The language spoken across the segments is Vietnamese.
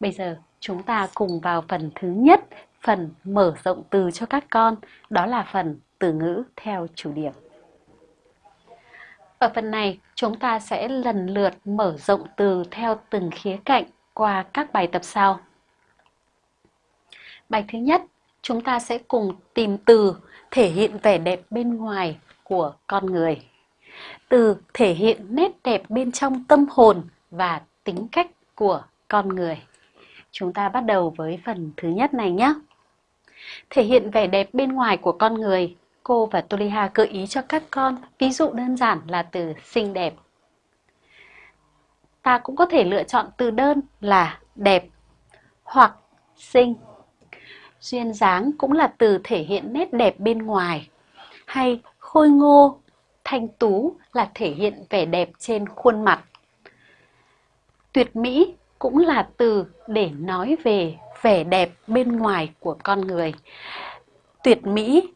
Bây giờ chúng ta cùng vào phần thứ nhất, phần mở rộng từ cho các con, đó là phần từ ngữ theo chủ điểm. Ở phần này, chúng ta sẽ lần lượt mở rộng từ theo từng khía cạnh qua các bài tập sau. Bài thứ nhất, chúng ta sẽ cùng tìm từ thể hiện vẻ đẹp bên ngoài của con người. Từ thể hiện nét đẹp bên trong tâm hồn và tính cách của con người. Chúng ta bắt đầu với phần thứ nhất này nhé. Thể hiện vẻ đẹp bên ngoài của con người, cô và Toliha gợi ý cho các con ví dụ đơn giản là từ xinh đẹp. Ta cũng có thể lựa chọn từ đơn là đẹp hoặc xinh. Duyên dáng cũng là từ thể hiện nét đẹp bên ngoài. Hay khôi ngô, thanh tú là thể hiện vẻ đẹp trên khuôn mặt. Tuyệt mỹ cũng là từ để nói về vẻ đẹp bên ngoài của con người. Tuyệt mỹ,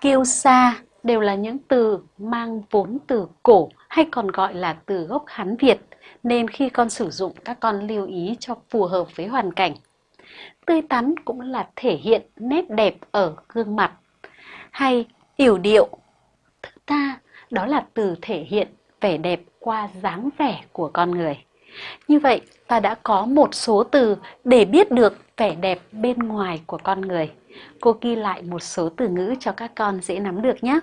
kiêu sa đều là những từ mang vốn từ cổ hay còn gọi là từ gốc Hán Việt, nên khi con sử dụng các con lưu ý cho phù hợp với hoàn cảnh. Tươi tắn cũng là thể hiện nét đẹp ở gương mặt, hay yểu điệu, thứ ta đó là từ thể hiện vẻ đẹp qua dáng vẻ của con người. Như vậy, ta đã có một số từ để biết được vẻ đẹp bên ngoài của con người. Cô ghi lại một số từ ngữ cho các con dễ nắm được nhé.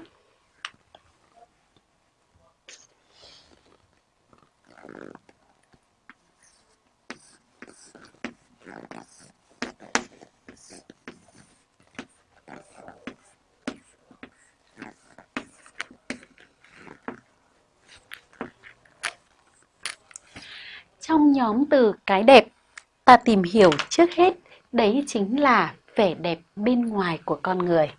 Trong nhóm từ cái đẹp, ta tìm hiểu trước hết đấy chính là vẻ đẹp bên ngoài của con người.